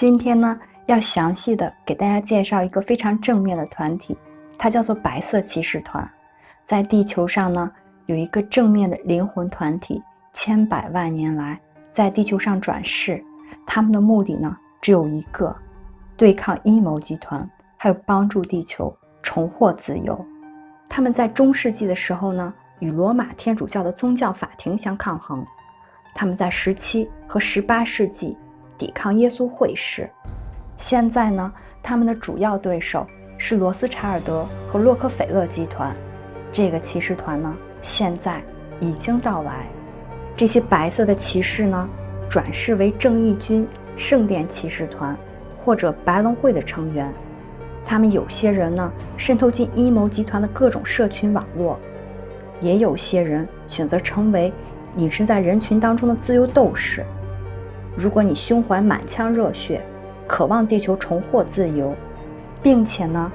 今天呢，要详细的给大家介绍一个非常正面的团体，它叫做白色骑士团。在地球上呢，有一个正面的灵魂团体，千百万年来在地球上转世，他们的目的呢只有一个：对抗阴谋集团，还有帮助地球重获自由。他们在中世纪的时候呢，与罗马天主教的宗教法庭相抗衡。他们在十七和十八世纪抵抗耶稣会士。现在呢，他们的主要对手是罗斯柴尔德和洛克菲勒集团。这个骑士团呢，现在已经到来。这些白色的骑士呢，转世为正义军、圣殿骑士团或者白龙会的成员。他们有些人呢渗透进阴谋集团的各种社群网络，也有些人选择成为隐身在人群当中的自由斗士。如果你胸怀满腔热血，渴望地球重获自由，并且呢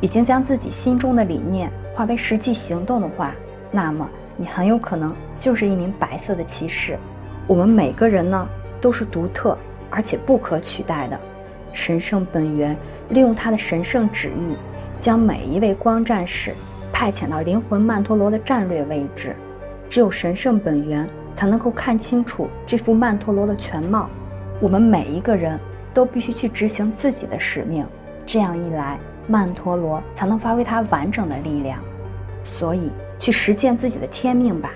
已经将自己心中的理念化为实际行动的话，那么你很有可能就是一名白色的骑士。我们每个人呢都是独特而且不可取代的。神圣本源利用他的神圣旨意，将每一位光战士派遣到灵魂曼陀罗的战略位置。只有神圣本源才能够看清楚这幅曼陀罗的全貌。我们每一个人都必须去执行自己的使命，这样一来，曼陀罗才能发挥它完整的力量。所以，去实践自己的天命吧。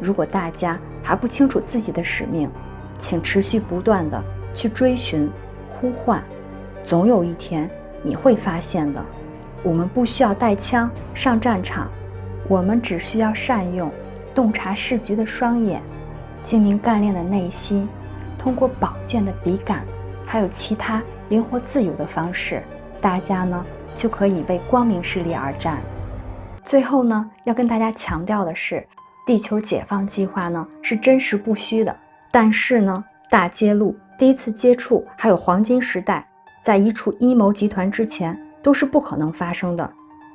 如果大家还不清楚自己的使命，请持续不断的去追寻。呼唤，总有一天你会发现的。我们不需要带枪上战场，我们只需要善用洞察世局的双眼，精明干练的内心，通过宝剑的笔杆，还有其他灵活自由的方式，大家呢就可以为光明势力而战。最后呢，要跟大家强调的是，地球解放计划呢是真实不虚的，但是呢。大揭露，第一次接触，还有黄金时代，在移除阴谋集团之前都是不可能发生的。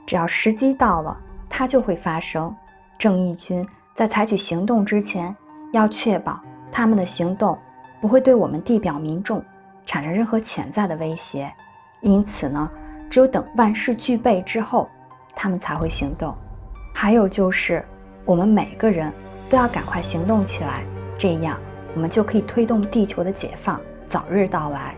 只要时机到了，它就会发生。正义军在采取行动之前，要确保他们的行动不会对我们地表民众产生任何潜在的威胁。因此呢，只有等万事俱备之后，他们才会行动。还有就是，我们每个人都要赶快行动起来，这样。我们就可以推动地球的解放早日到来。